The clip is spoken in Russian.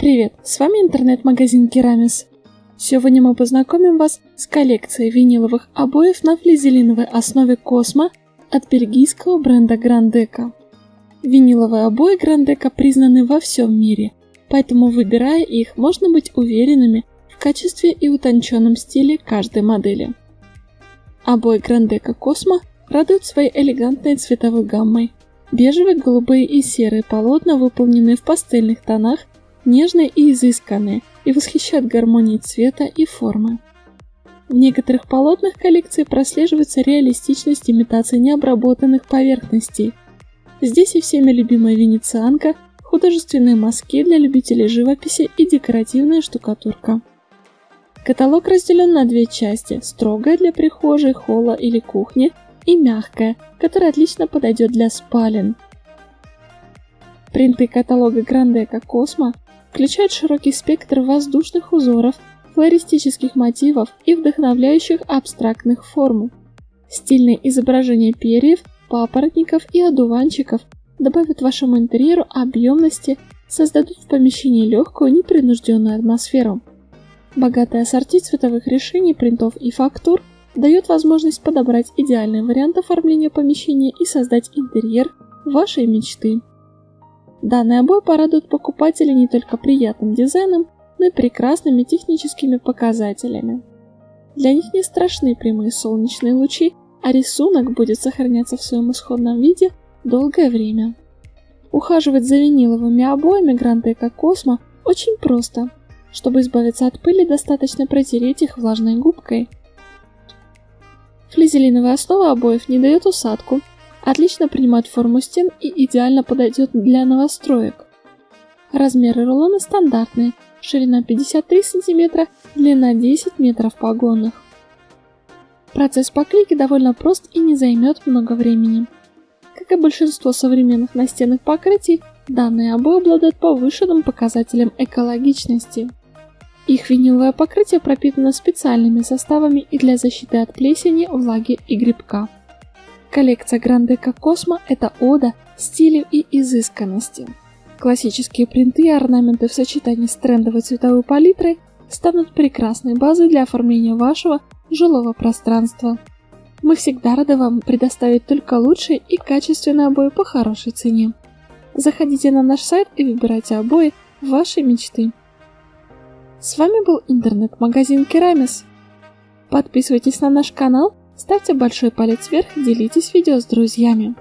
Привет, с вами интернет-магазин Керамис. Сегодня мы познакомим вас с коллекцией виниловых обоев на флизелиновой основе Космо от бельгийского бренда Грандека. Виниловые обои Грандека признаны во всем мире, поэтому выбирая их, можно быть уверенными в качестве и утонченном стиле каждой модели. Обои Грандека Космо радуют своей элегантной цветовой гаммой. Бежевые, голубые и серые полотна выполнены в пастельных тонах нежные и изысканные, и восхищают гармонией цвета и формы. В некоторых полотнах коллекции прослеживается реалистичность имитации необработанных поверхностей. Здесь и всеми любимая венецианка, художественные мазки для любителей живописи и декоративная штукатурка. Каталог разделен на две части – строгая для прихожей, холла или кухни и мягкая, которая отлично подойдет для спален. Принты каталога Грандека Космо включает широкий спектр воздушных узоров, флористических мотивов и вдохновляющих абстрактных форм. Стильные изображения перьев, папоротников и одуванчиков добавят вашему интерьеру объемности, создадут в помещении легкую, непринужденную атмосферу. Богатая ассорти цветовых решений, принтов и фактур дает возможность подобрать идеальный вариант оформления помещения и создать интерьер вашей мечты. Данные обои порадуют покупателей не только приятным дизайном, но и прекрасными техническими показателями. Для них не страшны прямые солнечные лучи, а рисунок будет сохраняться в своем исходном виде долгое время. Ухаживать за виниловыми обоями Грандека Космо очень просто. Чтобы избавиться от пыли, достаточно протереть их влажной губкой. Флизелиновая основа обоев не дает усадку, Отлично принимает форму стен и идеально подойдет для новостроек. Размеры рулона стандартные, ширина 53 см, длина 10 метров погонных. Процесс поклейки довольно прост и не займет много времени. Как и большинство современных настенных покрытий, данные обои обладают повышенным показателем экологичности. Их виниловое покрытие пропитано специальными составами и для защиты от плесени, влаги и грибка. Коллекция Грандека Космо – это ода стилю и изысканности. Классические принты и орнаменты в сочетании с трендовой цветовой палитрой станут прекрасной базой для оформления вашего жилого пространства. Мы всегда рады вам предоставить только лучшие и качественные обои по хорошей цене. Заходите на наш сайт и выбирайте обои вашей мечты. С вами был интернет-магазин Керамис. Подписывайтесь на наш канал Ставьте большой палец вверх, делитесь видео с друзьями.